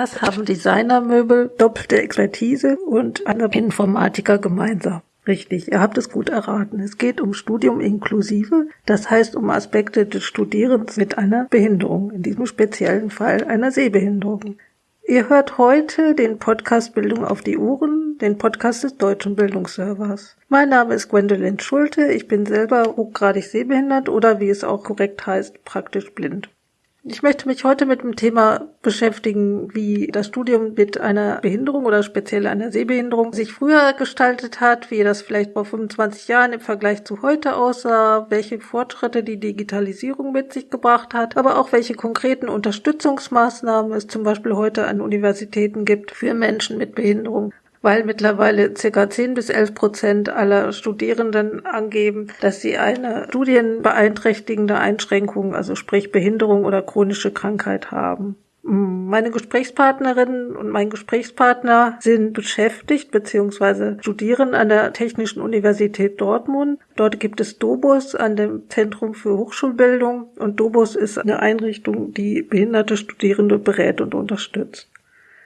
Was haben Designermöbel, doppelte Expertise und eine Informatiker gemeinsam? Richtig, ihr habt es gut erraten. Es geht um Studium inklusive, das heißt um Aspekte des Studierens mit einer Behinderung, in diesem speziellen Fall einer Sehbehinderung. Ihr hört heute den Podcast Bildung auf die Uhren, den Podcast des Deutschen Bildungsservers. Mein Name ist Gwendolyn Schulte, ich bin selber hochgradig sehbehindert oder wie es auch korrekt heißt, praktisch blind. Ich möchte mich heute mit dem Thema beschäftigen, wie das Studium mit einer Behinderung oder speziell einer Sehbehinderung sich früher gestaltet hat, wie das vielleicht vor 25 Jahren im Vergleich zu heute aussah, welche Fortschritte die Digitalisierung mit sich gebracht hat, aber auch welche konkreten Unterstützungsmaßnahmen es zum Beispiel heute an Universitäten gibt für Menschen mit Behinderung weil mittlerweile ca. 10 bis 11 Prozent aller Studierenden angeben, dass sie eine studienbeeinträchtigende Einschränkung, also sprich Behinderung oder chronische Krankheit haben. Meine Gesprächspartnerin und mein Gesprächspartner sind beschäftigt bzw. studieren an der Technischen Universität Dortmund. Dort gibt es Dobus an dem Zentrum für Hochschulbildung und Dobus ist eine Einrichtung, die behinderte Studierende berät und unterstützt.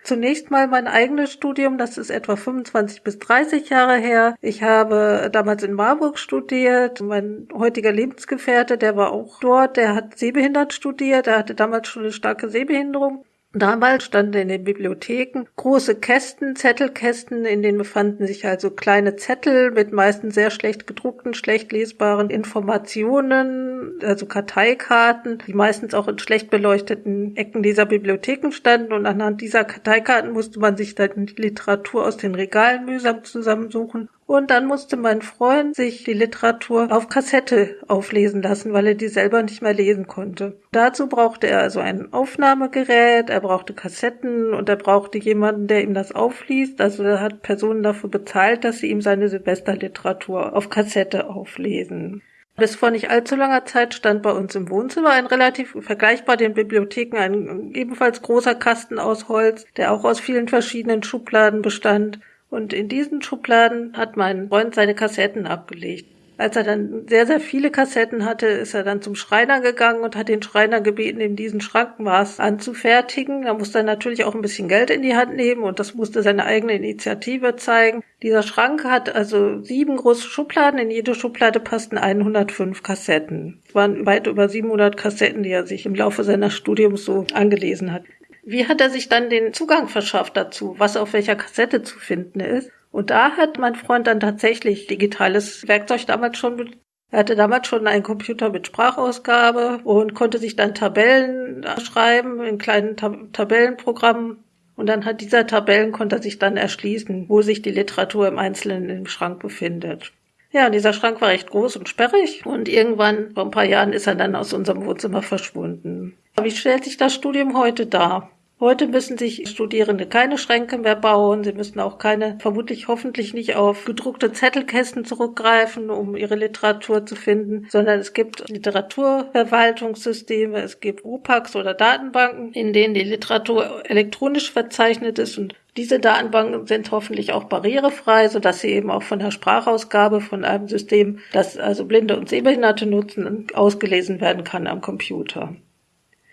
Zunächst mal mein eigenes Studium, das ist etwa 25 bis 30 Jahre her. Ich habe damals in Marburg studiert. Mein heutiger Lebensgefährte, der war auch dort, der hat sehbehindert studiert, er hatte damals schon eine starke Sehbehinderung. Damals standen in den Bibliotheken große Kästen, Zettelkästen, in denen befanden sich also kleine Zettel mit meistens sehr schlecht gedruckten, schlecht lesbaren Informationen, also Karteikarten, die meistens auch in schlecht beleuchteten Ecken dieser Bibliotheken standen. Und anhand dieser Karteikarten musste man sich dann die Literatur aus den Regalen mühsam zusammensuchen und dann musste mein Freund sich die Literatur auf Kassette auflesen lassen, weil er die selber nicht mehr lesen konnte. Dazu brauchte er also ein Aufnahmegerät, er brauchte Kassetten und er brauchte jemanden, der ihm das aufliest. Also er hat Personen dafür bezahlt, dass sie ihm seine Silvesterliteratur auf Kassette auflesen. Bis vor nicht allzu langer Zeit stand bei uns im Wohnzimmer ein relativ vergleichbar den Bibliotheken ein ebenfalls großer Kasten aus Holz, der auch aus vielen verschiedenen Schubladen bestand. Und in diesen Schubladen hat mein Freund seine Kassetten abgelegt. Als er dann sehr, sehr viele Kassetten hatte, ist er dann zum Schreiner gegangen und hat den Schreiner gebeten, ihm diesen Schrankenmaß anzufertigen. Da musste er natürlich auch ein bisschen Geld in die Hand nehmen und das musste seine eigene Initiative zeigen. Dieser Schrank hat also sieben große Schubladen. In jede Schublade passten 105 Kassetten. Es waren weit über 700 Kassetten, die er sich im Laufe seines Studiums so angelesen hat. Wie hat er sich dann den Zugang verschafft dazu, was auf welcher Kassette zu finden ist? Und da hat mein Freund dann tatsächlich digitales Werkzeug damals schon er hatte damals schon einen Computer mit Sprachausgabe und konnte sich dann Tabellen schreiben in kleinen Tab Tabellenprogrammen. Und dann hat dieser Tabellen konnte er sich dann erschließen, wo sich die Literatur im Einzelnen im Schrank befindet. Ja, und dieser Schrank war recht groß und sperrig und irgendwann, vor ein paar Jahren, ist er dann aus unserem Wohnzimmer verschwunden. Wie stellt sich das Studium heute dar? Heute müssen sich Studierende keine Schränke mehr bauen. Sie müssen auch keine, vermutlich hoffentlich nicht auf gedruckte Zettelkästen zurückgreifen, um ihre Literatur zu finden, sondern es gibt Literaturverwaltungssysteme, es gibt UPACs oder Datenbanken, in denen die Literatur elektronisch verzeichnet ist und diese Datenbanken sind hoffentlich auch barrierefrei, sodass sie eben auch von der Sprachausgabe von einem System, das also Blinde und Sehbehinderte nutzen, ausgelesen werden kann am Computer.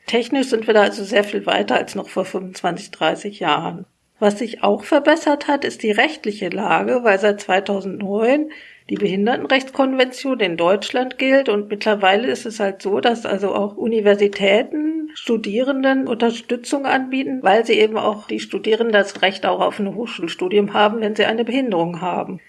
Technisch sind wir da also sehr viel weiter als noch vor 25, 30 Jahren. Was sich auch verbessert hat, ist die rechtliche Lage, weil seit 2009 die Behindertenrechtskonvention in Deutschland gilt und mittlerweile ist es halt so, dass also auch Universitäten Studierenden Unterstützung anbieten, weil sie eben auch die Studierenden das Recht auch auf ein Hochschulstudium haben, wenn sie eine Behinderung haben.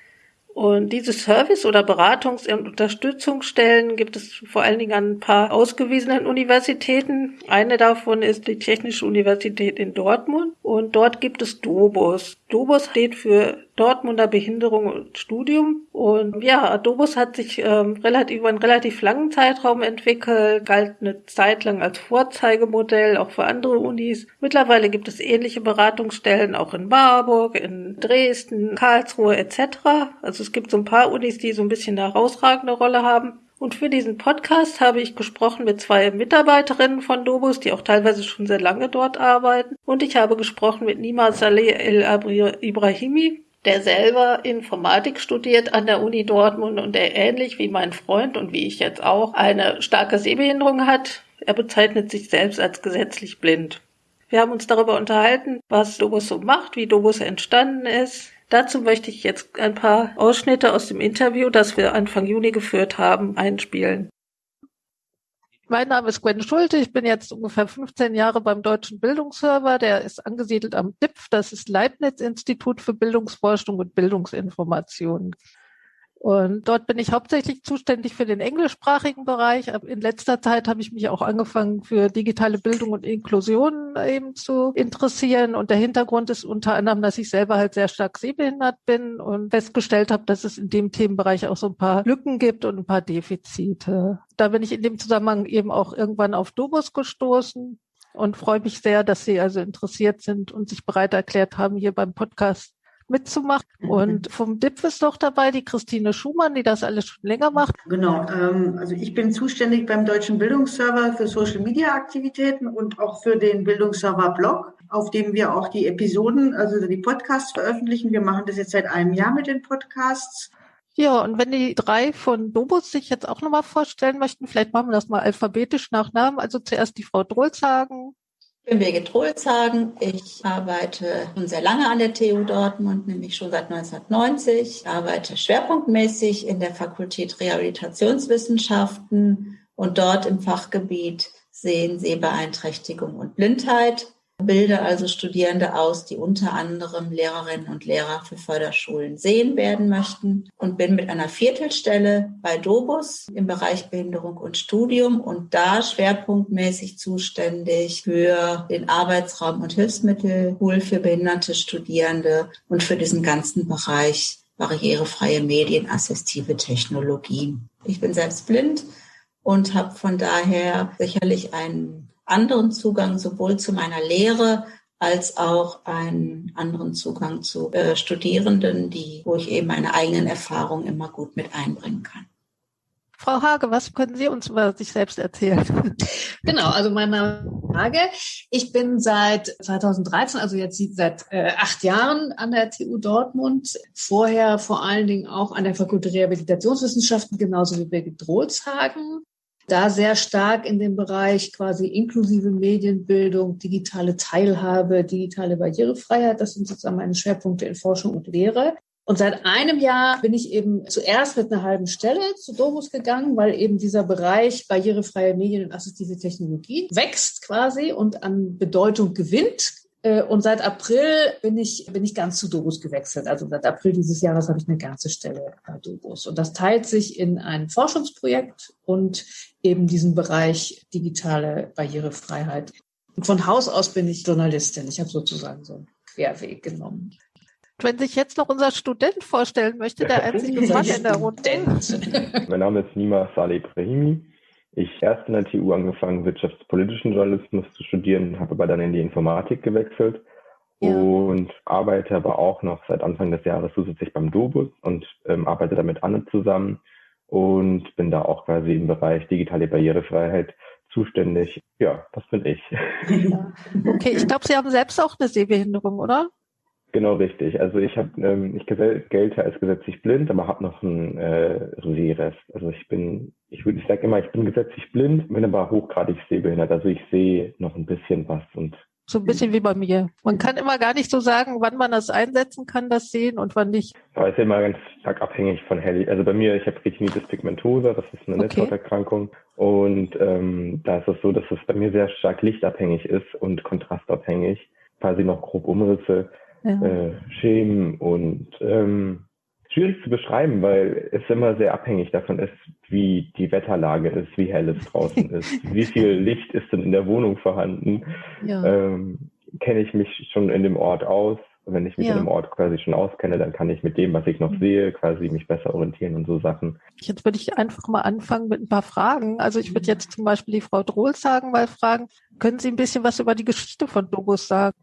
Und diese Service- oder Beratungs- und Unterstützungsstellen gibt es vor allen Dingen an ein paar ausgewiesenen Universitäten. Eine davon ist die Technische Universität in Dortmund und dort gibt es Dobus. Dobus steht für Dortmunder Behinderung und Studium. Und ja, Dobus hat sich ähm, relativ, über einen relativ langen Zeitraum entwickelt, galt eine Zeit lang als Vorzeigemodell auch für andere Unis. Mittlerweile gibt es ähnliche Beratungsstellen auch in Marburg, in Dresden, Karlsruhe etc. Also es gibt so ein paar Unis, die so ein bisschen eine herausragende Rolle haben. Und für diesen Podcast habe ich gesprochen mit zwei Mitarbeiterinnen von Dobus, die auch teilweise schon sehr lange dort arbeiten. Und ich habe gesprochen mit Nima Saleh El Ibrahimi, der selber Informatik studiert an der Uni Dortmund und der ähnlich wie mein Freund und wie ich jetzt auch eine starke Sehbehinderung hat. Er bezeichnet sich selbst als gesetzlich blind. Wir haben uns darüber unterhalten, was Dobus so macht, wie Dobus entstanden ist. Dazu möchte ich jetzt ein paar Ausschnitte aus dem Interview, das wir Anfang Juni geführt haben, einspielen. Mein Name ist Gwen Schulte. Ich bin jetzt ungefähr 15 Jahre beim Deutschen Bildungsserver. Der ist angesiedelt am DIPF. Das ist Leibniz-Institut für Bildungsforschung und Bildungsinformation. Und dort bin ich hauptsächlich zuständig für den englischsprachigen Bereich. In letzter Zeit habe ich mich auch angefangen für digitale Bildung und Inklusion eben zu interessieren. Und der Hintergrund ist unter anderem, dass ich selber halt sehr stark sehbehindert bin und festgestellt habe, dass es in dem Themenbereich auch so ein paar Lücken gibt und ein paar Defizite. Da bin ich in dem Zusammenhang eben auch irgendwann auf Dobus gestoßen und freue mich sehr, dass Sie also interessiert sind und sich bereit erklärt haben, hier beim Podcast mitzumachen. Mhm. Und vom DIP ist doch dabei die Christine Schumann, die das alles schon länger macht. Genau, ähm, also ich bin zuständig beim Deutschen Bildungsserver für Social Media Aktivitäten und auch für den Bildungsserver Blog, auf dem wir auch die Episoden, also die Podcasts veröffentlichen. Wir machen das jetzt seit einem Jahr mit den Podcasts. Ja, und wenn die drei von Dobus sich jetzt auch nochmal vorstellen möchten, vielleicht machen wir das mal alphabetisch nach Namen. Also zuerst die Frau Drolzagen, ich bin Birgit Trohlshagen. Ich arbeite schon sehr lange an der TU Dortmund, nämlich schon seit 1990. Ich arbeite schwerpunktmäßig in der Fakultät Rehabilitationswissenschaften und dort im Fachgebiet Sehen, Sehbeeinträchtigung und Blindheit bilde also Studierende aus, die unter anderem Lehrerinnen und Lehrer für Förderschulen sehen werden möchten und bin mit einer Viertelstelle bei Dobus im Bereich Behinderung und Studium und da schwerpunktmäßig zuständig für den Arbeitsraum und Hilfsmittelpool für behinderte Studierende und für diesen ganzen Bereich barrierefreie Medien, assistive Technologien. Ich bin selbst blind und habe von daher sicherlich einen anderen Zugang sowohl zu meiner Lehre als auch einen anderen Zugang zu äh, Studierenden, die, wo ich eben meine eigenen Erfahrungen immer gut mit einbringen kann. Frau Hage, was können Sie uns über sich selbst erzählen? Genau, also mein Name ist Hage. Ich bin seit 2013, also jetzt seit äh, acht Jahren an der TU Dortmund. Vorher vor allen Dingen auch an der Fakultät Rehabilitationswissenschaften, genauso wie Birgit Drolshagen da sehr stark in dem Bereich quasi inklusive Medienbildung, digitale Teilhabe, digitale Barrierefreiheit. Das sind sozusagen meine Schwerpunkte in Forschung und Lehre. Und seit einem Jahr bin ich eben zuerst mit einer halben Stelle zu Dobus gegangen, weil eben dieser Bereich barrierefreie Medien und assistive Technologie wächst quasi und an Bedeutung gewinnt. Äh, und seit April bin ich, bin ich ganz zu Dobus gewechselt. Also seit April dieses Jahres habe ich eine ganze Stelle bei Dobus. Und das teilt sich in ein Forschungsprojekt und eben diesen Bereich digitale Barrierefreiheit. Und von Haus aus bin ich Journalistin. Ich habe sozusagen so einen Querweg genommen. Wenn sich jetzt noch unser Student vorstellen möchte, der einzige Mann in der Runde. mein Name ist Nima Saleh Ibrahimi. Ich erst in der TU angefangen, wirtschaftspolitischen Journalismus zu studieren, habe aber dann in die Informatik gewechselt ja. und arbeite aber auch noch seit Anfang des Jahres zusätzlich beim Dobus und ähm, arbeite da mit Anne zusammen und bin da auch quasi im Bereich digitale Barrierefreiheit zuständig. Ja, das bin ich. Ja. Okay, ich glaube, Sie haben selbst auch eine Sehbehinderung, oder? Genau richtig. Also ich habe, ähm, ich gelte als gesetzlich blind, aber habe noch einen äh, Sehrest. Also ich bin, ich würde, ich sage immer, ich bin gesetzlich blind, bin aber hochgradig sehbehindert. Also ich sehe noch ein bisschen was und so ein bisschen wie bei mir. Man kann immer gar nicht so sagen, wann man das einsetzen kann, das Sehen und wann nicht. Aber es ist immer ganz stark abhängig von Hell. Also bei mir, ich habe Retinitis pigmentosa, das ist eine okay. Netzhauterkrankung. Und ähm, da ist es so, dass es bei mir sehr stark lichtabhängig ist und kontrastabhängig. Quasi noch grob Umrisse ja. äh, Schemen und ähm, schwierig zu beschreiben, weil es immer sehr abhängig davon ist, wie die Wetterlage ist, wie hell es draußen ist, wie viel Licht ist denn in der Wohnung vorhanden. Ja. Ähm, kenne ich mich schon in dem Ort aus. Wenn ich mich ja. in dem Ort quasi schon auskenne, dann kann ich mit dem, was ich noch mhm. sehe, quasi mich besser orientieren und so Sachen. Jetzt würde ich einfach mal anfangen mit ein paar Fragen. Also ich würde jetzt zum Beispiel die Frau Drohl sagen, weil fragen, können Sie ein bisschen was über die Geschichte von Dobus sagen?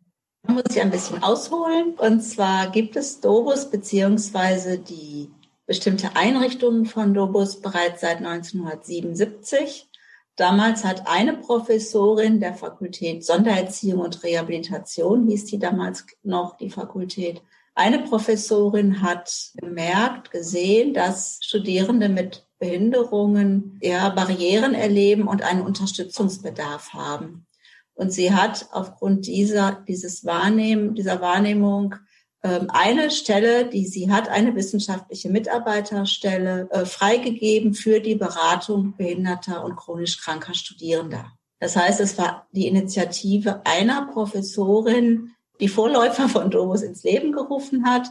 Muss ich ein bisschen ausholen. Und zwar gibt es Dobus beziehungsweise die bestimmte Einrichtungen von Dobus bereits seit 1977. Damals hat eine Professorin der Fakultät Sondererziehung und Rehabilitation, hieß die damals noch die Fakultät, eine Professorin hat gemerkt, gesehen, dass Studierende mit Behinderungen ja Barrieren erleben und einen Unterstützungsbedarf haben. Und sie hat aufgrund dieser, dieses Wahrnehmen, dieser Wahrnehmung ähm, eine Stelle, die sie hat, eine wissenschaftliche Mitarbeiterstelle, äh, freigegeben für die Beratung behinderter und chronisch kranker Studierender. Das heißt, es war die Initiative einer Professorin, die Vorläufer von Domus ins Leben gerufen hat.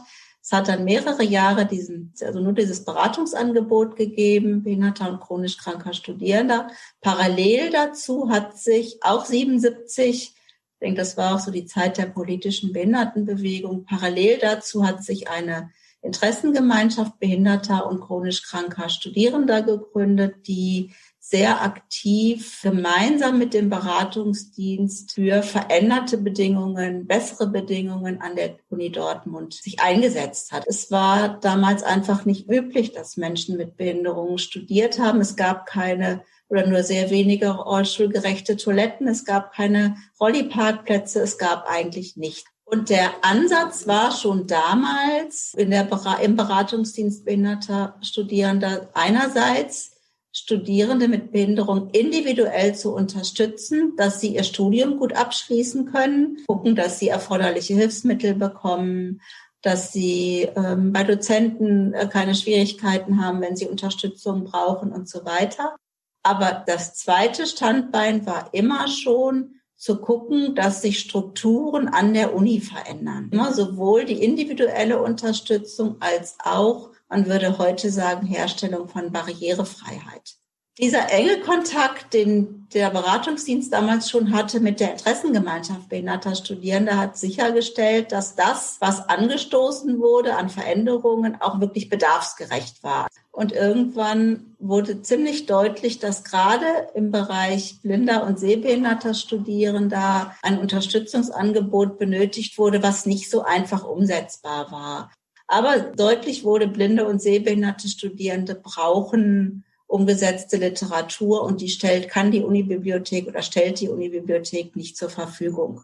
Es hat dann mehrere Jahre diesen, also nur dieses Beratungsangebot gegeben, behinderter und chronisch kranker Studierender. Parallel dazu hat sich auch 77 ich denke, das war auch so die Zeit der politischen Behindertenbewegung. Parallel dazu hat sich eine Interessengemeinschaft behinderter und chronisch kranker Studierender gegründet, die sehr aktiv gemeinsam mit dem Beratungsdienst für veränderte Bedingungen, bessere Bedingungen an der Uni Dortmund sich eingesetzt hat. Es war damals einfach nicht üblich, dass Menschen mit Behinderungen studiert haben. Es gab keine oder nur sehr wenige rollstuhlgerechte Toiletten. Es gab keine Rolli-Parkplätze. Es gab eigentlich nichts. Und der Ansatz war schon damals in der, im Beratungsdienst behinderter Studierender einerseits Studierende mit Behinderung individuell zu unterstützen, dass sie ihr Studium gut abschließen können, gucken, dass sie erforderliche Hilfsmittel bekommen, dass sie ähm, bei Dozenten äh, keine Schwierigkeiten haben, wenn sie Unterstützung brauchen und so weiter. Aber das zweite Standbein war immer schon zu gucken, dass sich Strukturen an der Uni verändern. Immer sowohl die individuelle Unterstützung als auch, man würde heute sagen, Herstellung von Barrierefreiheit. Dieser enge Kontakt, den der Beratungsdienst damals schon hatte mit der Interessengemeinschaft behinderter Studierende, hat sichergestellt, dass das, was angestoßen wurde an Veränderungen, auch wirklich bedarfsgerecht war. Und irgendwann wurde ziemlich deutlich, dass gerade im Bereich blinder und sehbehinderter Studierender ein Unterstützungsangebot benötigt wurde, was nicht so einfach umsetzbar war. Aber deutlich wurde, blinde und sehbehinderte Studierende brauchen umgesetzte Literatur und die stellt, kann die Unibibliothek oder stellt die Unibibliothek nicht zur Verfügung.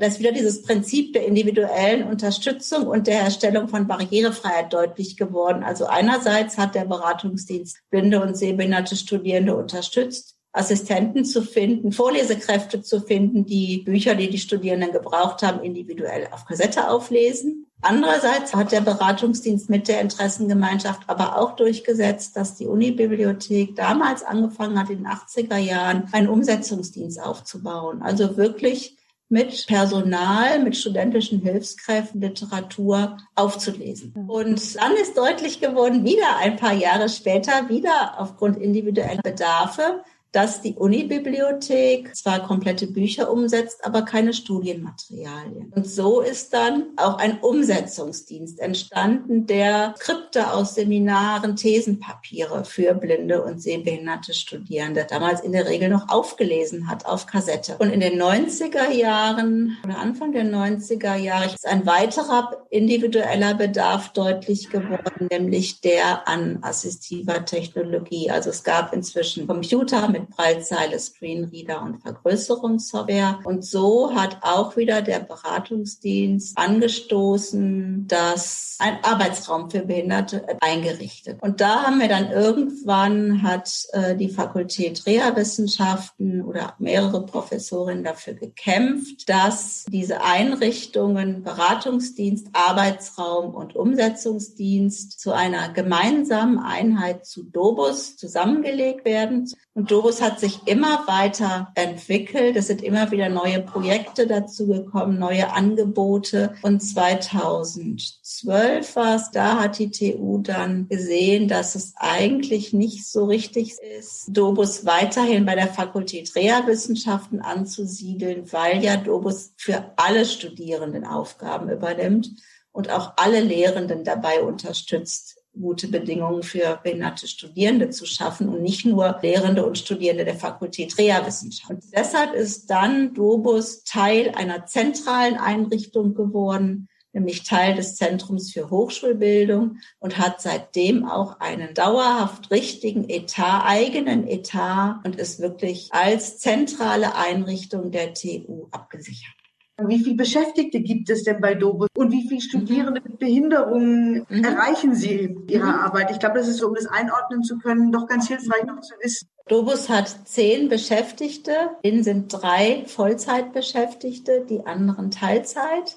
Das ist wieder dieses Prinzip der individuellen Unterstützung und der Herstellung von Barrierefreiheit deutlich geworden. Also einerseits hat der Beratungsdienst blinde und sehbehinderte Studierende unterstützt, Assistenten zu finden, Vorlesekräfte zu finden, die Bücher, die die Studierenden gebraucht haben, individuell auf Kassette auflesen. Andererseits hat der Beratungsdienst mit der Interessengemeinschaft aber auch durchgesetzt, dass die Unibibliothek damals angefangen hat, in den 80er Jahren einen Umsetzungsdienst aufzubauen. Also wirklich mit Personal, mit studentischen Hilfskräften Literatur aufzulesen. Und dann ist deutlich geworden, wieder ein paar Jahre später, wieder aufgrund individueller Bedarfe, dass die Unibibliothek zwar komplette Bücher umsetzt, aber keine Studienmaterialien. Und so ist dann auch ein Umsetzungsdienst entstanden, der Skripte aus Seminaren, Thesenpapiere für blinde und sehbehinderte Studierende damals in der Regel noch aufgelesen hat auf Kassette. Und in den 90er Jahren oder Anfang der 90er Jahre ist ein weiterer individueller Bedarf deutlich geworden, nämlich der an assistiver Technologie. Also es gab inzwischen Computer mit Breitzeile, Screenreader und Vergrößerungssoftware. Und so hat auch wieder der Beratungsdienst angestoßen, dass ein Arbeitsraum für Behinderte eingerichtet. Und da haben wir dann irgendwann hat äh, die Fakultät Reha-Wissenschaften oder mehrere Professorinnen dafür gekämpft, dass diese Einrichtungen Beratungsdienst, Arbeitsraum und Umsetzungsdienst zu einer gemeinsamen Einheit zu Dobus zusammengelegt werden. Und Dobus hat sich immer weiter entwickelt. Es sind immer wieder neue Projekte dazugekommen, neue Angebote. Und 2012 war es, da hat die TU dann gesehen, dass es eigentlich nicht so richtig ist, Dobus weiterhin bei der Fakultät Reha-Wissenschaften anzusiedeln, weil ja Dobus für alle Studierenden Aufgaben übernimmt und auch alle Lehrenden dabei unterstützt, gute Bedingungen für behinderte Studierende zu schaffen und nicht nur Lehrende und Studierende der Fakultät Reha-Wissenschaft. Deshalb ist dann Dobus Teil einer zentralen Einrichtung geworden, nämlich Teil des Zentrums für Hochschulbildung und hat seitdem auch einen dauerhaft richtigen Etat, eigenen Etat und ist wirklich als zentrale Einrichtung der TU abgesichert. Wie viele Beschäftigte gibt es denn bei Dobus und wie viele Studierende mit Behinderungen mhm. erreichen Sie in Ihrer mhm. Arbeit? Ich glaube, das ist so, um das einordnen zu können, doch ganz hilfreich noch zu wissen. Dobus hat zehn Beschäftigte, denen sind drei Vollzeitbeschäftigte, die anderen Teilzeit.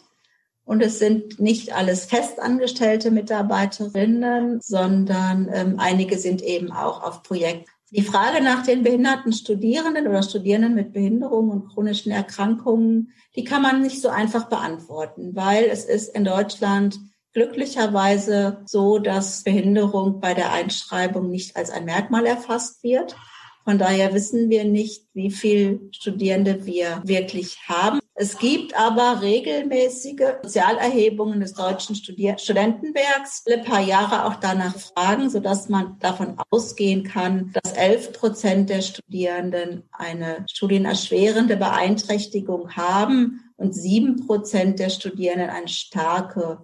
Und es sind nicht alles festangestellte Mitarbeiterinnen, sondern ähm, einige sind eben auch auf Projekt. Die Frage nach den behinderten Studierenden oder Studierenden mit Behinderungen und chronischen Erkrankungen, die kann man nicht so einfach beantworten, weil es ist in Deutschland glücklicherweise so, dass Behinderung bei der Einschreibung nicht als ein Merkmal erfasst wird. Von daher wissen wir nicht, wie viele Studierende wir wirklich haben. Es gibt aber regelmäßige Sozialerhebungen des Deutschen Studier Studentenwerks, alle paar Jahre auch danach fragen, sodass man davon ausgehen kann, dass 11 Prozent der Studierenden eine studienerschwerende Beeinträchtigung haben und sieben Prozent der Studierenden eine starke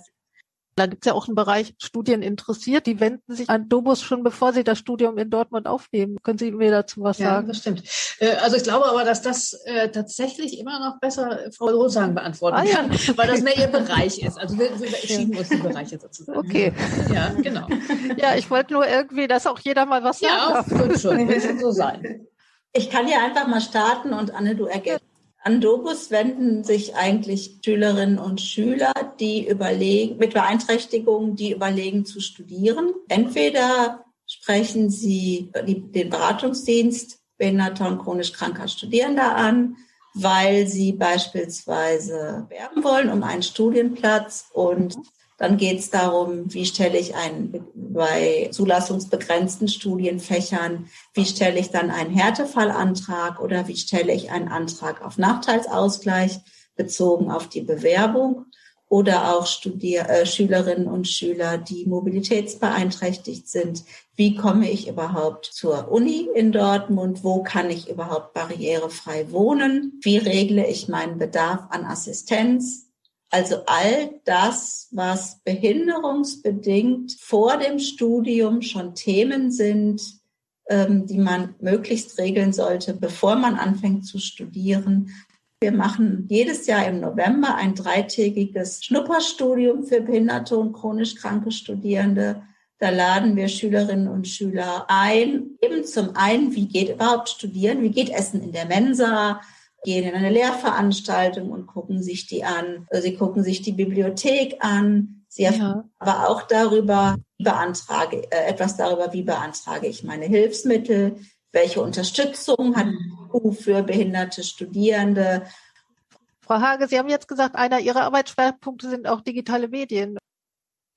da gibt es ja auch einen Bereich Studien interessiert. Die wenden sich an Dobus schon bevor sie das Studium in Dortmund aufnehmen. Können Sie mir dazu was ja, sagen? das stimmt. Äh, also ich glaube aber, dass das äh, tatsächlich immer noch besser Frau Rosagen beantworten ah, kann, ja. weil das mehr ihr Bereich ist. Also wir, wir schieben uns die Bereiche sozusagen. Okay. Ja, genau. Ja, ich wollte nur irgendwie, dass auch jeder mal was sagen ja, darf. Ja, wird schon. Wird schon so sein. Ich kann ja einfach mal starten und Anne, du ergänzt. An Dobus wenden sich eigentlich Schülerinnen und Schüler, die überlegen, mit Beeinträchtigungen, die überlegen zu studieren. Entweder sprechen sie den Beratungsdienst behinderter und chronisch kranker Studierender an, weil sie beispielsweise werben wollen um einen Studienplatz und dann geht es darum, wie stelle ich einen bei zulassungsbegrenzten Studienfächern, wie stelle ich dann einen Härtefallantrag oder wie stelle ich einen Antrag auf Nachteilsausgleich bezogen auf die Bewerbung oder auch Studier äh, Schülerinnen und Schüler, die mobilitätsbeeinträchtigt sind. Wie komme ich überhaupt zur Uni in Dortmund? Wo kann ich überhaupt barrierefrei wohnen? Wie regle ich meinen Bedarf an Assistenz? Also all das, was behinderungsbedingt vor dem Studium schon Themen sind, ähm, die man möglichst regeln sollte, bevor man anfängt zu studieren. Wir machen jedes Jahr im November ein dreitägiges Schnupperstudium für behinderte und chronisch kranke Studierende. Da laden wir Schülerinnen und Schüler ein, eben zum einen, wie geht überhaupt studieren, wie geht Essen in der Mensa, gehen in eine Lehrveranstaltung und gucken sich die an. Sie gucken sich die Bibliothek an. Sie erfahren ja. aber auch darüber, wie beantrage, äh, etwas darüber, wie beantrage ich meine Hilfsmittel, welche Unterstützung hat EU für behinderte Studierende. Frau Hage, Sie haben jetzt gesagt, einer Ihrer Arbeitsschwerpunkte sind auch digitale Medien.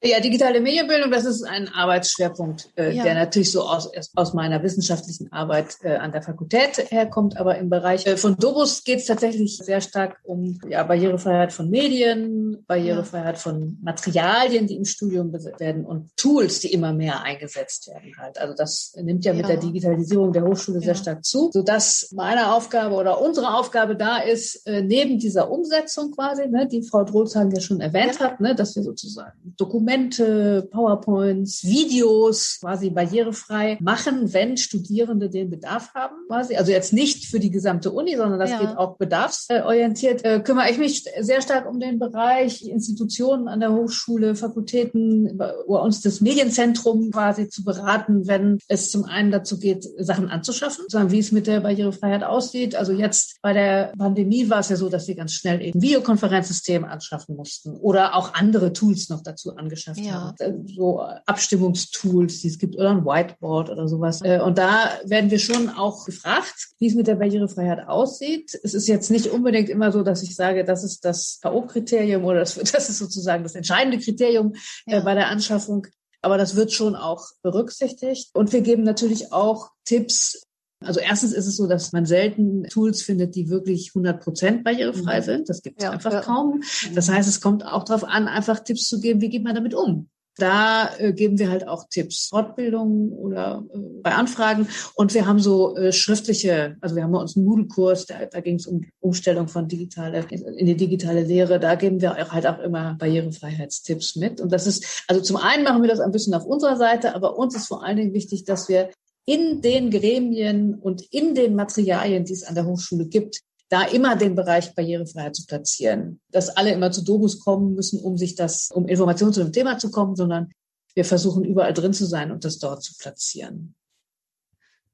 Ja, digitale Medienbildung, das ist ein Arbeitsschwerpunkt, äh, ja. der natürlich so aus, aus meiner wissenschaftlichen Arbeit äh, an der Fakultät herkommt. Aber im Bereich äh, von Dobus geht es tatsächlich sehr stark um ja, Barrierefreiheit von Medien, Barrierefreiheit ja. von Materialien, die im Studium werden und Tools, die immer mehr eingesetzt werden halt. Also das nimmt ja, mit der Digitalisierung der Hochschule sehr stark zu, sodass meine Aufgabe oder unsere Aufgabe da ist, äh, neben dieser Umsetzung quasi, ne, die Frau Drolzhagen ja schon erwähnt hat, ne, dass wir sozusagen Dokumente Dokumente, PowerPoints, Videos quasi barrierefrei machen, wenn Studierende den Bedarf haben quasi. Also jetzt nicht für die gesamte Uni, sondern das ja. geht auch bedarfsorientiert. Äh, kümmere ich mich sehr stark um den Bereich Institutionen an der Hochschule, Fakultäten, bei uns das Medienzentrum quasi zu beraten, wenn es zum einen dazu geht, Sachen anzuschaffen, sagen, wie es mit der Barrierefreiheit aussieht. Also jetzt bei der Pandemie war es ja so, dass wir ganz schnell eben Videokonferenzsysteme anschaffen mussten oder auch andere Tools noch dazu angeschaut angeschafft ja. haben. Äh, so Abstimmungstools, die es gibt, oder ein Whiteboard oder sowas. Äh, und da werden wir schon auch gefragt, wie es mit der Barrierefreiheit aussieht. Es ist jetzt nicht unbedingt immer so, dass ich sage, das ist das K.O.-Kriterium oder das, das ist sozusagen das entscheidende Kriterium äh, ja. bei der Anschaffung. Aber das wird schon auch berücksichtigt. Und wir geben natürlich auch Tipps, also erstens ist es so, dass man selten Tools findet, die wirklich 100 Prozent barrierefrei mhm. sind. Das gibt es ja, einfach ja. kaum. Das heißt, es kommt auch darauf an, einfach Tipps zu geben, wie geht man damit um. Da äh, geben wir halt auch Tipps, Fortbildungen oder äh, bei Anfragen. Und wir haben so äh, schriftliche, also wir haben bei uns einen Moodle-Kurs, da, da ging es um Umstellung von digitale in die digitale Lehre. Da geben wir auch halt auch immer Barrierefreiheitstipps mit. Und das ist, also zum einen machen wir das ein bisschen auf unserer Seite, aber uns ist vor allen Dingen wichtig, dass wir in den Gremien und in den Materialien, die es an der Hochschule gibt, da immer den Bereich Barrierefreiheit zu platzieren. Dass alle immer zu Dobus kommen müssen, um sich das, um Informationen zu dem Thema zu kommen, sondern wir versuchen überall drin zu sein und das dort zu platzieren.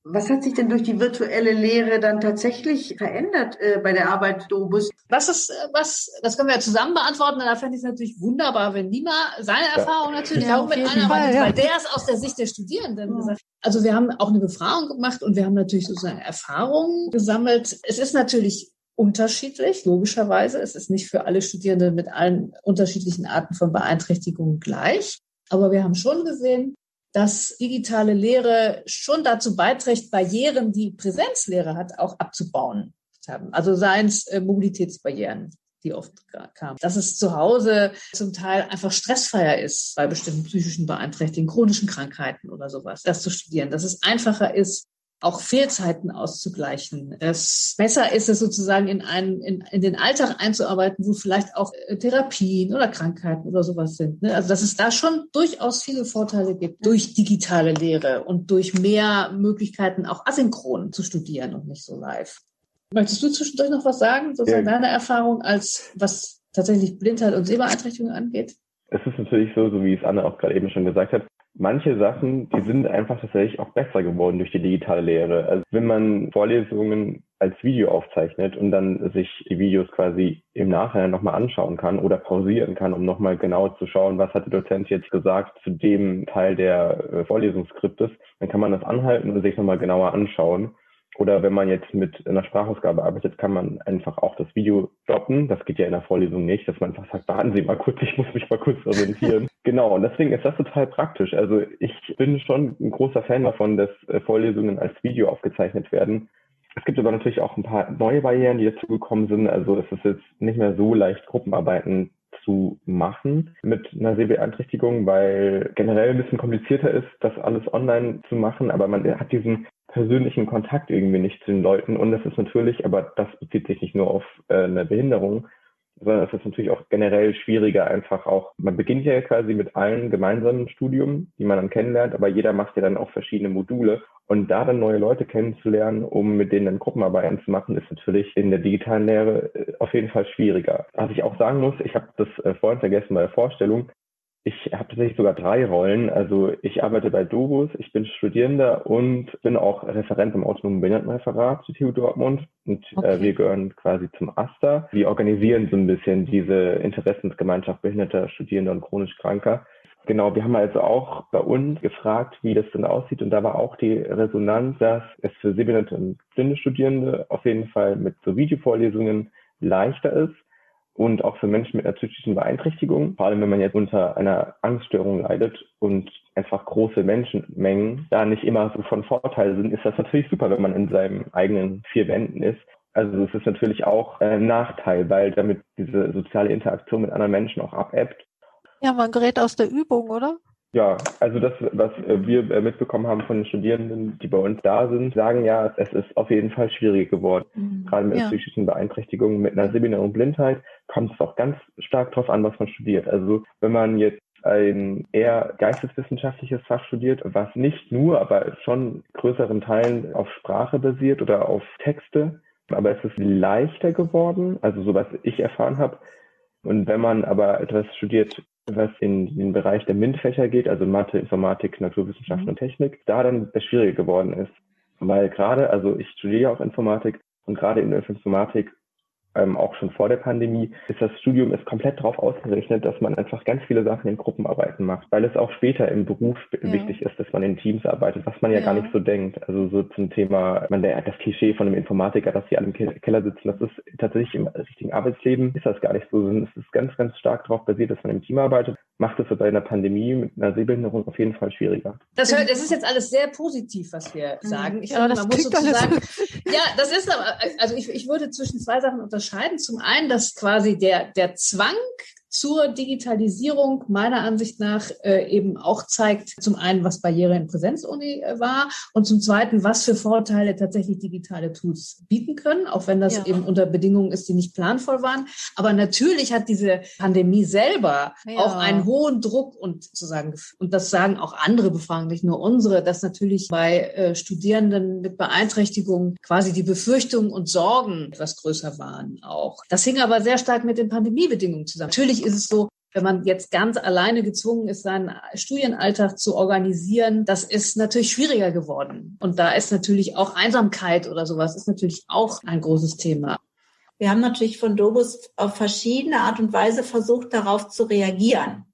Was hat sich denn durch die virtuelle Lehre dann tatsächlich verändert äh, bei der Arbeit Dobus? Was ist, äh, was, das können wir ja zusammen beantworten. Da fände ich es natürlich wunderbar, wenn Nima seine Erfahrung natürlich ja, auch mit einarbeitet, ja. weil der ist aus der Sicht der Studierenden ja. gesagt. Also wir haben auch eine Befragung gemacht und wir haben natürlich sozusagen Erfahrungen gesammelt. Es ist natürlich unterschiedlich, logischerweise. Es ist nicht für alle Studierende mit allen unterschiedlichen Arten von Beeinträchtigungen gleich. Aber wir haben schon gesehen, dass digitale Lehre schon dazu beiträgt, Barrieren, die Präsenzlehre hat, auch abzubauen. Also seien es äh, Mobilitätsbarrieren, die oft kamen. Dass es zu Hause zum Teil einfach stressfreier ist bei bestimmten psychischen Beeinträchtigungen, chronischen Krankheiten oder sowas, das zu studieren. Dass es einfacher ist, auch Fehlzeiten auszugleichen. Es besser ist es sozusagen in einen, in, in den Alltag einzuarbeiten, wo vielleicht auch äh, Therapien oder Krankheiten oder sowas sind. Ne? Also dass es da schon durchaus viele Vorteile gibt durch digitale Lehre und durch mehr Möglichkeiten auch asynchron zu studieren und nicht so live. Möchtest du zwischendurch noch was sagen, sozusagen ja. deine Erfahrung als was tatsächlich Blindheit und Sehbeeinträchtigung angeht? Es ist natürlich so, so wie es Anne auch gerade eben schon gesagt hat, manche Sachen, die sind einfach tatsächlich auch besser geworden durch die digitale Lehre. Also wenn man Vorlesungen als Video aufzeichnet und dann sich die Videos quasi im Nachhinein nochmal anschauen kann oder pausieren kann, um nochmal genau zu schauen, was hat der Dozent jetzt gesagt zu dem Teil der äh, Vorlesungsskriptes, dann kann man das anhalten und sich nochmal genauer anschauen. Oder wenn man jetzt mit einer Sprachausgabe arbeitet, kann man einfach auch das Video stoppen. Das geht ja in der Vorlesung nicht, dass man einfach sagt, warten Sie mal kurz, ich muss mich mal kurz orientieren. genau, und deswegen ist das total praktisch. Also ich bin schon ein großer Fan davon, dass äh, Vorlesungen als Video aufgezeichnet werden. Es gibt aber natürlich auch ein paar neue Barrieren, die dazu gekommen sind. Also es ist jetzt nicht mehr so leicht, Gruppenarbeiten zu machen mit einer Sehbeeinträchtigung, weil generell ein bisschen komplizierter ist, das alles online zu machen, aber man hat diesen persönlichen Kontakt irgendwie nicht zu den Leuten. Und es ist natürlich, aber das bezieht sich nicht nur auf äh, eine Behinderung, sondern es ist natürlich auch generell schwieriger, einfach auch, man beginnt ja quasi mit allen gemeinsamen Studium, die man dann kennenlernt, aber jeder macht ja dann auch verschiedene Module. Und da dann neue Leute kennenzulernen, um mit denen dann Gruppenarbeiten zu machen, ist natürlich in der digitalen Lehre äh, auf jeden Fall schwieriger. Was ich auch sagen muss, ich habe das äh, vorhin vergessen bei der Vorstellung, ich habe tatsächlich sogar drei Rollen. Also ich arbeite bei Dobus, ich bin Studierender und bin auch Referent im autonomen Behindertenreferat zu TU Dortmund. Und äh, okay. äh, wir gehören quasi zum AStA. Wir organisieren so ein bisschen diese Interessensgemeinschaft behinderter Studierender und chronisch Kranker. Genau, wir haben also auch bei uns gefragt, wie das denn aussieht. Und da war auch die Resonanz, dass es für sehbehinderte und blinde Studierende auf jeden Fall mit so Videovorlesungen leichter ist und auch für Menschen mit einer psychischen Beeinträchtigung, vor allem wenn man jetzt unter einer Angststörung leidet und einfach große Menschenmengen da nicht immer so von Vorteil sind, ist das natürlich super, wenn man in seinen eigenen vier Wänden ist. Also es ist natürlich auch ein Nachteil, weil damit diese soziale Interaktion mit anderen Menschen auch abebbt. Ja, man gerät aus der Übung, oder? Ja, also das, was äh, wir äh, mitbekommen haben von den Studierenden, die bei uns da sind, sagen ja, es ist auf jeden Fall schwieriger geworden. Mhm. Gerade mit ja. psychischen Beeinträchtigungen, mit einer sehbehinderung Blindheit kommt es auch ganz stark darauf an, was man studiert. Also wenn man jetzt ein eher geisteswissenschaftliches Fach studiert, was nicht nur, aber schon größeren Teilen auf Sprache basiert oder auf Texte, aber es ist leichter geworden, also so was ich erfahren habe. Und wenn man aber etwas studiert, was in den Bereich der MINT-Fächer geht, also Mathe, Informatik, Naturwissenschaften mhm. und Technik, da dann das schwieriger geworden ist. Weil gerade, also ich studiere auch Informatik und gerade in der Informatik ähm, auch schon vor der Pandemie, ist das Studium ist komplett darauf ausgerichtet, dass man einfach ganz viele Sachen in Gruppenarbeiten macht, weil es auch später im Beruf ja. wichtig ist, dass man in Teams arbeitet, was man ja, ja, gar nicht so denkt. Also so zum Thema, man der, das Klischee von einem Informatiker, dass sie alle im Keller sitzen, das ist tatsächlich im richtigen Arbeitsleben ist das gar nicht so. Es ist ganz, ganz stark darauf basiert, dass man im Team arbeitet. Macht es bei einer Pandemie mit einer Sehbehinderung auf jeden Fall schwieriger. Das, hört, das ist jetzt alles sehr positiv, was wir mhm. sagen. Ich finde, man muss sozusagen, ja, das ist aber, also ich, ich würde zwischen zwei Sachen unterscheiden unterscheiden. Zum einen, dass quasi der, der Zwang zur Digitalisierung meiner Ansicht nach äh, eben auch zeigt, zum einen, was Barriere in Präsenzuni äh, war und zum zweiten, was für Vorteile tatsächlich digitale Tools bieten können, auch wenn das ja. eben unter Bedingungen ist, die nicht planvoll waren. Aber natürlich hat diese Pandemie selber ja. auch einen hohen Druck und sozusagen, und das sagen auch andere Befragungen, nicht nur unsere, dass natürlich bei äh, Studierenden mit Beeinträchtigungen quasi die Befürchtungen und Sorgen etwas größer waren auch. Das hing aber sehr stark mit den Pandemiebedingungen zusammen. Natürlich ist es so, wenn man jetzt ganz alleine gezwungen ist, seinen Studienalltag zu organisieren, das ist natürlich schwieriger geworden. Und da ist natürlich auch Einsamkeit oder sowas ist natürlich auch ein großes Thema. Wir haben natürlich von Dobus auf verschiedene Art und Weise versucht, darauf zu reagieren.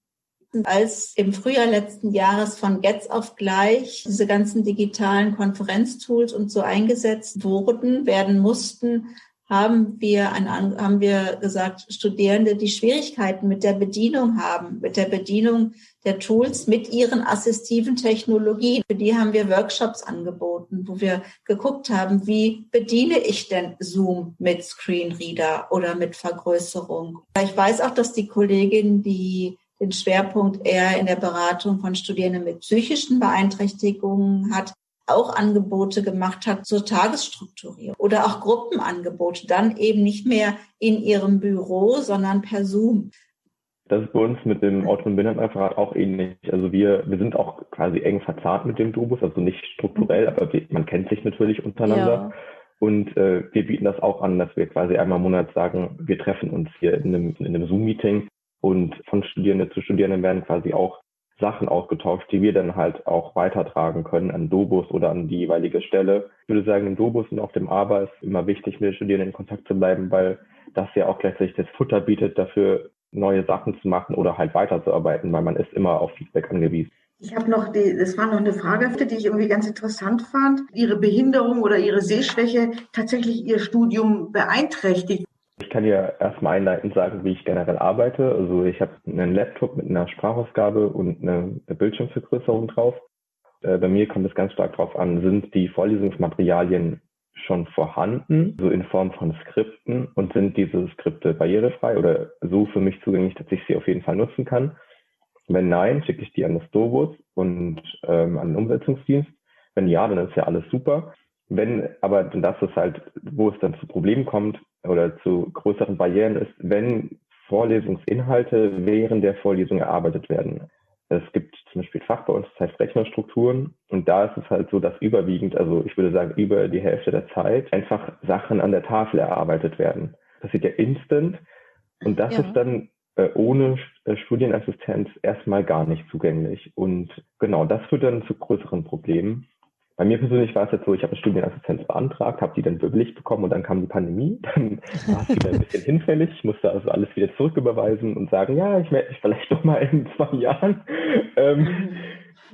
Als im Frühjahr letzten Jahres von Getz auf gleich diese ganzen digitalen Konferenztools und so eingesetzt wurden, werden mussten, haben wir, ein, haben wir gesagt, Studierende, die Schwierigkeiten mit der Bedienung haben, mit der Bedienung der Tools, mit ihren assistiven Technologien. Für die haben wir Workshops angeboten, wo wir geguckt haben, wie bediene ich denn Zoom mit Screenreader oder mit Vergrößerung. Ich weiß auch, dass die Kollegin, die den Schwerpunkt eher in der Beratung von Studierenden mit psychischen Beeinträchtigungen hat, auch Angebote gemacht hat zur Tagesstrukturierung oder auch Gruppenangebote, dann eben nicht mehr in ihrem Büro, sondern per Zoom. Das ist bei uns mit dem Automobilbehindertenreferat auch ähnlich. Also wir, wir sind auch quasi eng verzahnt mit dem Dubus, also nicht strukturell, aber wir, man kennt sich natürlich untereinander. Ja. Und äh, wir bieten das auch an, dass wir quasi einmal im Monat sagen, wir treffen uns hier in einem, in einem Zoom-Meeting und von Studierenden zu Studierenden werden quasi auch Sachen ausgetauscht, die wir dann halt auch weitertragen können an Dobus oder an die jeweilige Stelle. Ich würde sagen, im Dobus und auf dem ABA ist immer wichtig, mit den Studierenden in Kontakt zu bleiben, weil das ja auch gleichzeitig das Futter bietet, dafür neue Sachen zu machen oder halt weiterzuarbeiten, weil man ist immer auf Feedback angewiesen. Ich habe noch die, das war noch eine Frage, die ich irgendwie ganz interessant fand. Ihre Behinderung oder Ihre Sehschwäche tatsächlich Ihr Studium beeinträchtigt. Ich kann dir erstmal einleitend sagen, wie ich generell arbeite. Also ich habe einen Laptop mit einer Sprachausgabe und eine Bildschirmvergrößerung drauf. Äh, bei mir kommt es ganz stark darauf an, sind die Vorlesungsmaterialien schon vorhanden, so in Form von Skripten und sind diese Skripte barrierefrei oder so für mich zugänglich, dass ich sie auf jeden Fall nutzen kann. Wenn nein, schicke ich die an das Dobus und ähm, an den Umsetzungsdienst. Wenn ja, dann ist ja alles super. Wenn aber das ist halt, wo es dann zu Problemen kommt oder zu größeren Barrieren ist, wenn Vorlesungsinhalte während der Vorlesung erarbeitet werden. Es gibt zum Beispiel Fach bei uns, das heißt Rechnerstrukturen. Und da ist es halt so, dass überwiegend, also ich würde sagen über die Hälfte der Zeit, einfach Sachen an der Tafel erarbeitet werden. Das passiert ja instant. Und das ja. ist dann äh, ohne äh, Studienassistenz erstmal gar nicht zugänglich. Und genau, das führt dann zu größeren Problemen. Bei mir persönlich war es jetzt so, ich habe eine Studienassistenz beantragt, habe die dann bewilligt bekommen und dann kam die Pandemie. Dann war es wieder ein bisschen hinfällig. Ich musste also alles wieder zurücküberweisen und sagen, ja, ich melde mich vielleicht doch mal in zwei Jahren. Ähm,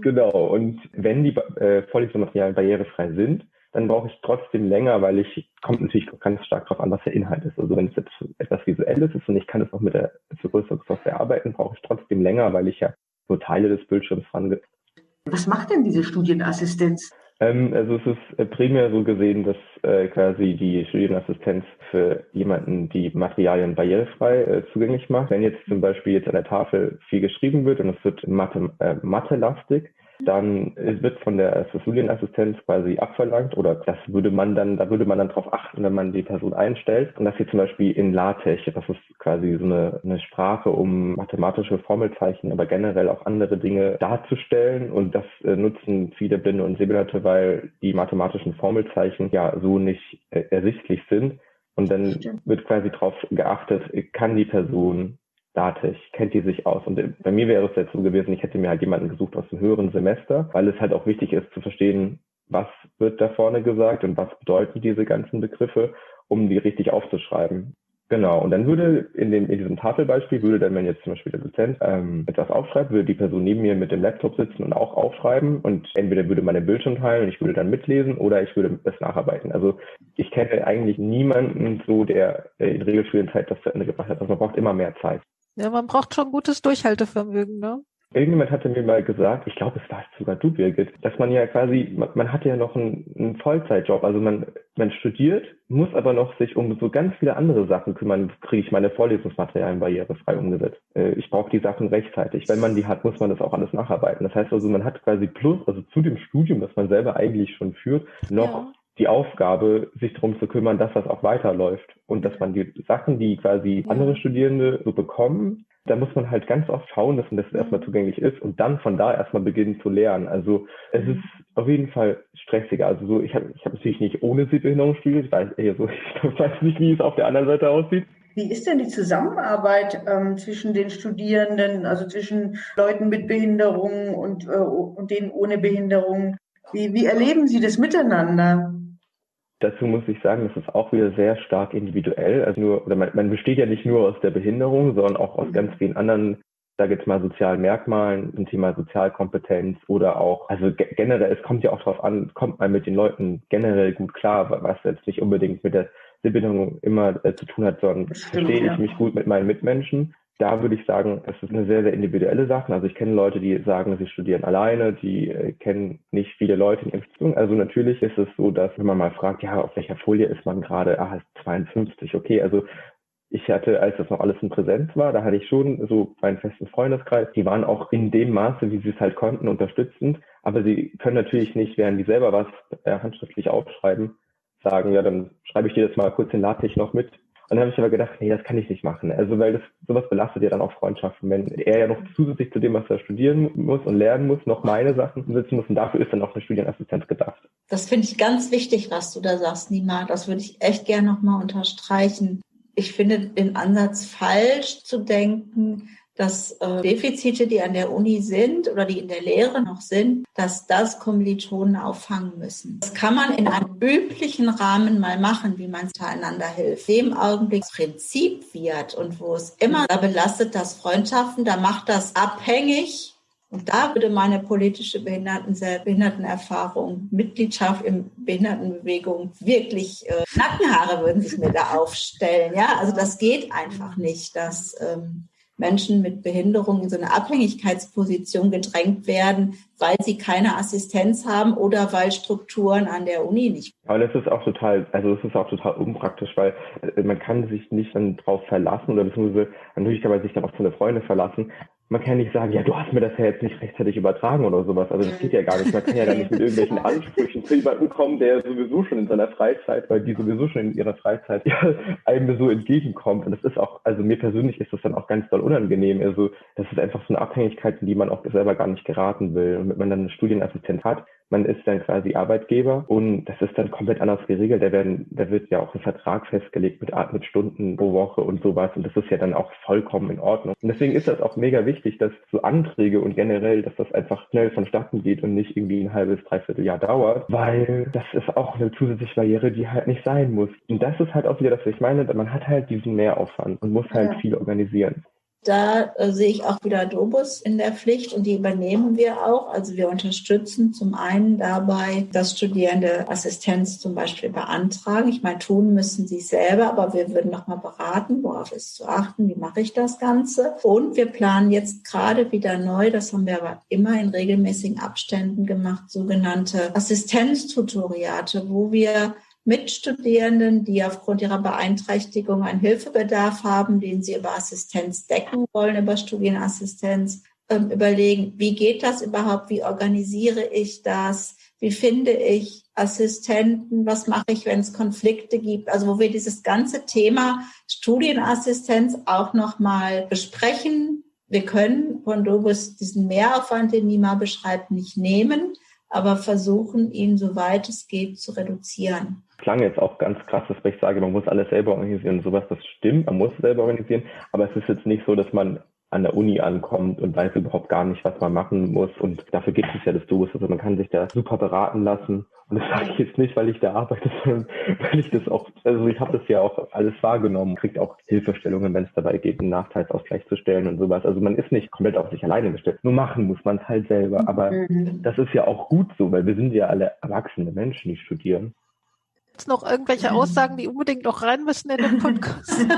genau. Und wenn die äh, Vorlesungsmaterialien barrierefrei sind, dann brauche ich trotzdem länger, weil ich, kommt natürlich ganz stark darauf an, was der Inhalt ist. Also wenn es jetzt etwas Visuelles ist und ich kann es auch mit der Vergrößerungssoftware arbeiten, brauche ich trotzdem länger, weil ich ja nur Teile des Bildschirms dran. Was macht denn diese Studienassistenz? Ähm, also es ist äh, primär so gesehen, dass äh, quasi die Studienassistenz für jemanden die Materialien barrierefrei äh, zugänglich macht. Wenn jetzt zum Beispiel jetzt an der Tafel viel geschrieben wird und es wird Mathe, äh, Mathe-lastig, dann wird von der Studienassistenz quasi abverlangt oder das würde man dann, da würde man dann drauf achten, wenn man die Person einstellt. Und das hier zum Beispiel in LaTeX, das ist quasi so eine, eine Sprache, um mathematische Formelzeichen, aber generell auch andere Dinge darzustellen. Und das äh, nutzen viele Blinde und Sehbehinderte, weil die mathematischen Formelzeichen ja so nicht äh, ersichtlich sind. Und dann wird quasi darauf geachtet, kann die Person Dativ, kennt die sich aus. Und bei mir wäre es jetzt so gewesen, ich hätte mir halt jemanden gesucht aus dem höheren Semester, weil es halt auch wichtig ist zu verstehen, was wird da vorne gesagt und was bedeuten diese ganzen Begriffe, um die richtig aufzuschreiben. Genau, und dann würde in, dem, in diesem Tafelbeispiel, würde dann, wenn jetzt zum Beispiel der Dozent ähm, etwas aufschreibt, würde die Person neben mir mit dem Laptop sitzen und auch aufschreiben und entweder würde man den Bildschirm teilen und ich würde dann mitlesen oder ich würde das nacharbeiten. Also ich kenne eigentlich niemanden so, der in Regelstudienzeit das zu Ende gebracht hat. Also man braucht immer mehr Zeit. Ja, man braucht schon gutes Durchhaltevermögen, ne? Irgendjemand hatte mir mal gesagt, ich glaube, es war sogar du, Birgit, dass man ja quasi, man, man hat ja noch einen, einen, Vollzeitjob. Also man, man studiert, muss aber noch sich um so ganz viele andere Sachen kümmern. Kriege ich meine Vorlesungsmaterialien barrierefrei umgesetzt? Äh, ich brauche die Sachen rechtzeitig. Wenn man die hat, muss man das auch alles nacharbeiten. Das heißt also, man hat quasi plus, also zu dem Studium, das man selber eigentlich schon führt, noch ja die Aufgabe, sich darum zu kümmern, dass das auch weiterläuft und dass man die Sachen, die quasi andere Studierende so bekommen, da muss man halt ganz oft schauen, dass das erstmal mhm. zugänglich ist und dann von da erstmal beginnen zu lernen. Also es ist auf jeden Fall stressiger. Also so, ich habe ich hab natürlich nicht ohne Sehbehinderung studiert, weil eher so, ich weiß nicht, wie es auf der anderen Seite aussieht. Wie ist denn die Zusammenarbeit ähm, zwischen den Studierenden, also zwischen Leuten mit Behinderung und, äh, und denen ohne Behinderung? Wie, wie erleben Sie das miteinander? Dazu muss ich sagen, das ist auch wieder sehr stark individuell. Also nur, oder man, man besteht ja nicht nur aus der Behinderung, sondern auch aus ganz vielen anderen, da jetzt mal sozialen Merkmalen, zum Thema Sozialkompetenz oder auch, also generell, es kommt ja auch darauf an, kommt man mit den Leuten generell gut klar, was jetzt nicht unbedingt mit der Behinderung immer äh, zu tun hat, sondern verstehe ich mich gut mit meinen Mitmenschen da würde ich sagen, es ist eine sehr, sehr individuelle Sache. Also ich kenne Leute, die sagen, sie studieren alleine, die äh, kennen nicht viele Leute in ihrer Beziehung. Also natürlich ist es so, dass wenn man mal fragt, ja, auf welcher Folie ist man gerade? Ah, ist 52, okay. Also ich hatte, als das noch alles in Präsenz war, da hatte ich schon so meinen festen Freundeskreis. Die waren auch in dem Maße, wie sie es halt konnten, unterstützend. Aber sie können natürlich nicht, während die selber was äh, handschriftlich aufschreiben, sagen, ja, dann schreibe ich dir das mal kurz in LaTeX noch mit und dann habe ich aber gedacht, nee, das kann ich nicht machen. Also weil das sowas belastet ja dann auch Freundschaften, wenn er ja noch zusätzlich zu dem, was er studieren muss und lernen muss, noch meine Sachen sitzen muss. Und dafür ist dann auch eine Studienassistenz gedacht. Das finde ich ganz wichtig, was du da sagst, Nima. Das würde ich echt gerne nochmal unterstreichen. Ich finde den Ansatz falsch zu denken, dass äh, Defizite, die an der Uni sind oder die in der Lehre noch sind, dass das Kommilitonen auffangen müssen. Das kann man in einem üblichen Rahmen mal machen, wie man zueinander hilft. Dem Augenblick Prinzip wird und wo es immer da belastet das Freundschaften, da macht das abhängig und da würde meine politische Behinderten Behindertenerfahrung, Mitgliedschaft in Behindertenbewegung wirklich äh, Nackenhaare würden sich mir da aufstellen. Ja, also das geht einfach nicht, dass ähm, Menschen mit Behinderung in so eine Abhängigkeitsposition gedrängt werden, weil sie keine Assistenz haben oder weil Strukturen an der Uni nicht. Aber das ist auch total, also das ist auch total unpraktisch, weil äh, man kann sich nicht dann drauf verlassen oder beziehungsweise natürlich kann man sich dann auch zu einer Freunde verlassen, man kann nicht sagen, ja, du hast mir das ja jetzt nicht rechtzeitig übertragen oder sowas. Also das geht ja gar nicht. Man kann ja gar nicht mit irgendwelchen Ansprüchen zu jemandem kommen, der sowieso schon in seiner Freizeit, weil die sowieso schon in ihrer Freizeit ja, einem so entgegenkommt. Und das ist auch, also mir persönlich ist das dann auch ganz doll unangenehm. Also das ist einfach so eine Abhängigkeit, in die man auch selber gar nicht geraten will. Und wenn man dann einen Studienassistent hat, man ist dann quasi Arbeitgeber und das ist dann komplett anders geregelt. Da werden, da wird ja auch ein Vertrag festgelegt mit, mit Stunden pro Woche und sowas. Und das ist ja dann auch vollkommen in Ordnung. Und deswegen ist das auch mega wichtig, dass so Anträge und generell, dass das einfach schnell vonstatten geht und nicht irgendwie ein halbes, dreiviertel Jahr dauert, weil das ist auch eine zusätzliche Barriere, die halt nicht sein muss. Und das ist halt auch wieder das, was ich meine, man hat halt diesen Mehraufwand und muss halt ja. viel organisieren. Da äh, sehe ich auch wieder Dobus in der Pflicht und die übernehmen wir auch. Also wir unterstützen zum einen dabei, dass Studierende Assistenz zum Beispiel beantragen. Ich meine, tun müssen sie selber, aber wir würden nochmal beraten, worauf ist zu achten, wie mache ich das Ganze. Und wir planen jetzt gerade wieder neu, das haben wir aber immer in regelmäßigen Abständen gemacht, sogenannte Assistenztutoriate, wo wir Mitstudierenden, die aufgrund ihrer Beeinträchtigung einen Hilfebedarf haben, den sie über Assistenz decken wollen, über Studienassistenz, ähm, überlegen, wie geht das überhaupt, wie organisiere ich das, wie finde ich Assistenten, was mache ich, wenn es Konflikte gibt, also wo wir dieses ganze Thema Studienassistenz auch nochmal besprechen. Wir können von Dobus diesen Mehraufwand, den Nima beschreibt, nicht nehmen, aber versuchen, ihn, soweit es geht, zu reduzieren klang jetzt auch ganz krass, dass ich sage, man muss alles selber organisieren und sowas. Das stimmt, man muss selber organisieren, aber es ist jetzt nicht so, dass man an der Uni ankommt und weiß überhaupt gar nicht, was man machen muss. Und dafür gibt es ja das Duos. Also man kann sich da super beraten lassen. Und das sage ich jetzt nicht, weil ich da arbeite, sondern weil ich das auch, also ich habe das ja auch alles wahrgenommen, kriegt auch Hilfestellungen, wenn es dabei geht, einen Nachteilsausgleich zu stellen und sowas. Also man ist nicht komplett auf sich alleine gestellt. Nur machen muss man es halt selber. Aber mhm. das ist ja auch gut so, weil wir sind ja alle erwachsene Menschen, die studieren. Gibt noch irgendwelche Aussagen, die unbedingt noch rein müssen in den Podcast?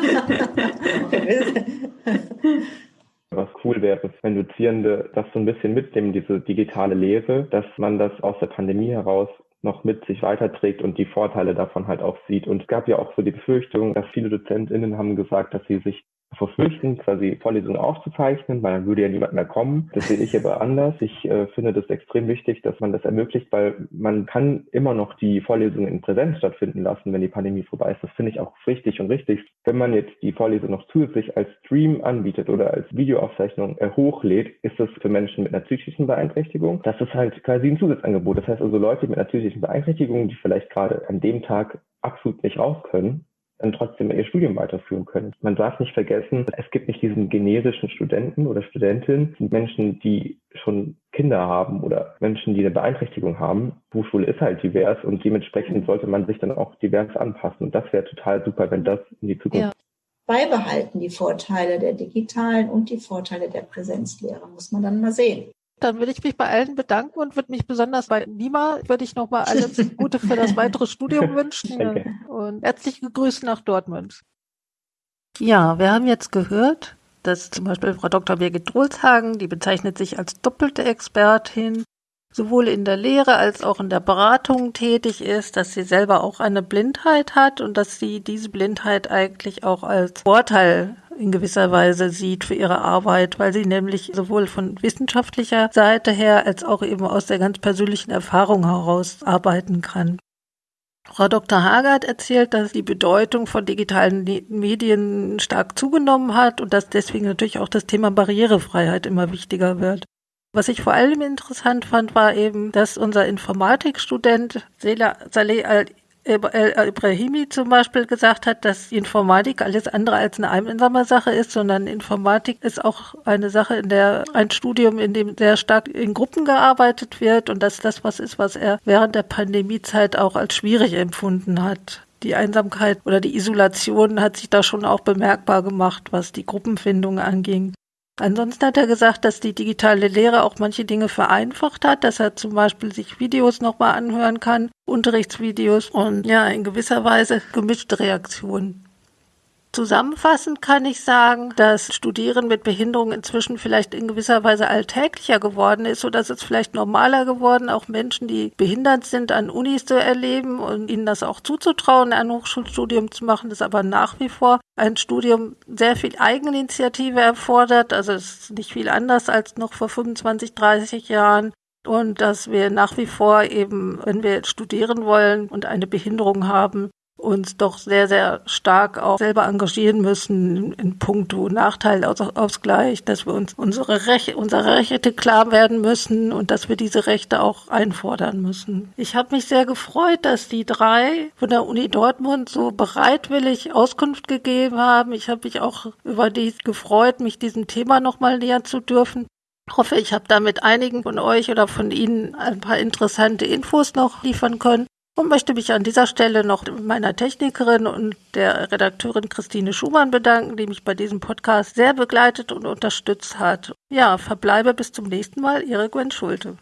Was cool wäre, wenn Dozierende das so ein bisschen mitnehmen, diese digitale Lehre, dass man das aus der Pandemie heraus noch mit sich weiterträgt und die Vorteile davon halt auch sieht. Und es gab ja auch so die Befürchtung, dass viele DozentInnen haben gesagt, dass sie sich verpflichten, quasi Vorlesungen aufzuzeichnen, weil dann würde ja niemand mehr kommen. Das sehe ich aber anders. Ich äh, finde das extrem wichtig, dass man das ermöglicht, weil man kann immer noch die Vorlesungen in Präsenz stattfinden lassen, wenn die Pandemie vorbei ist. Das finde ich auch richtig und richtig. Wenn man jetzt die Vorlesung noch zusätzlich als Stream anbietet oder als Videoaufzeichnung äh, hochlädt, ist das für Menschen mit einer psychischen Beeinträchtigung. Das ist halt quasi ein Zusatzangebot. Das heißt also Leute mit einer psychischen Beeinträchtigung, die vielleicht gerade an dem Tag absolut nicht raus können, dann trotzdem ihr Studium weiterführen können. Man darf nicht vergessen, es gibt nicht diesen generischen Studenten oder Studentin, sind Menschen, die schon Kinder haben oder Menschen, die eine Beeinträchtigung haben. Hochschule ist halt divers und dementsprechend sollte man sich dann auch divers anpassen. Und das wäre total super, wenn das in die Zukunft ja. Beibehalten die Vorteile der digitalen und die Vorteile der Präsenzlehre, muss man dann mal sehen. Dann würde ich mich bei allen bedanken und würde mich besonders bei Nima, würde ich nochmal alles Gute für das weitere Studium wünschen okay. und herzliche Grüße nach Dortmund. Ja, wir haben jetzt gehört, dass zum Beispiel Frau Dr. Birgit Drolshagen, die bezeichnet sich als doppelte Expertin, sowohl in der Lehre als auch in der Beratung tätig ist, dass sie selber auch eine Blindheit hat und dass sie diese Blindheit eigentlich auch als Vorteil in gewisser Weise sieht für ihre Arbeit, weil sie nämlich sowohl von wissenschaftlicher Seite her als auch eben aus der ganz persönlichen Erfahrung heraus arbeiten kann. Frau Dr. Hagert erzählt, dass die Bedeutung von digitalen Medien stark zugenommen hat und dass deswegen natürlich auch das Thema Barrierefreiheit immer wichtiger wird. Was ich vor allem interessant fand, war eben, dass unser Informatikstudent Saleh Ibrahimi zum Beispiel gesagt hat, dass Informatik alles andere als eine einsame Sache ist, sondern Informatik ist auch eine Sache, in der ein Studium, in dem sehr stark in Gruppen gearbeitet wird und dass das was ist, was er während der Pandemiezeit auch als schwierig empfunden hat. Die Einsamkeit oder die Isolation hat sich da schon auch bemerkbar gemacht, was die Gruppenfindung anging. Ansonsten hat er gesagt, dass die digitale Lehre auch manche Dinge vereinfacht hat, dass er zum Beispiel sich Videos nochmal anhören kann, Unterrichtsvideos und ja, in gewisser Weise gemischte Reaktionen. Zusammenfassend kann ich sagen, dass Studieren mit Behinderung inzwischen vielleicht in gewisser Weise alltäglicher geworden ist, so dass es vielleicht normaler geworden, auch Menschen, die behindert sind, an Unis zu erleben und ihnen das auch zuzutrauen, ein Hochschulstudium zu machen, das aber nach wie vor ein Studium sehr viel Eigeninitiative erfordert. Also es ist nicht viel anders als noch vor 25, 30 Jahren und dass wir nach wie vor eben, wenn wir studieren wollen und eine Behinderung haben, uns doch sehr, sehr stark auch selber engagieren müssen in puncto Nachteilausgleich, dass wir uns unsere Rechte, unsere Rechte klar werden müssen und dass wir diese Rechte auch einfordern müssen. Ich habe mich sehr gefreut, dass die drei von der Uni Dortmund so bereitwillig Auskunft gegeben haben. Ich habe mich auch über die gefreut, mich diesem Thema nochmal näher zu dürfen. Ich hoffe, ich habe damit einigen von euch oder von Ihnen ein paar interessante Infos noch liefern können und möchte mich an dieser Stelle noch meiner Technikerin und der Redakteurin Christine Schumann bedanken, die mich bei diesem Podcast sehr begleitet und unterstützt hat. Ja, verbleibe bis zum nächsten Mal, Ihre Gwen Schulte.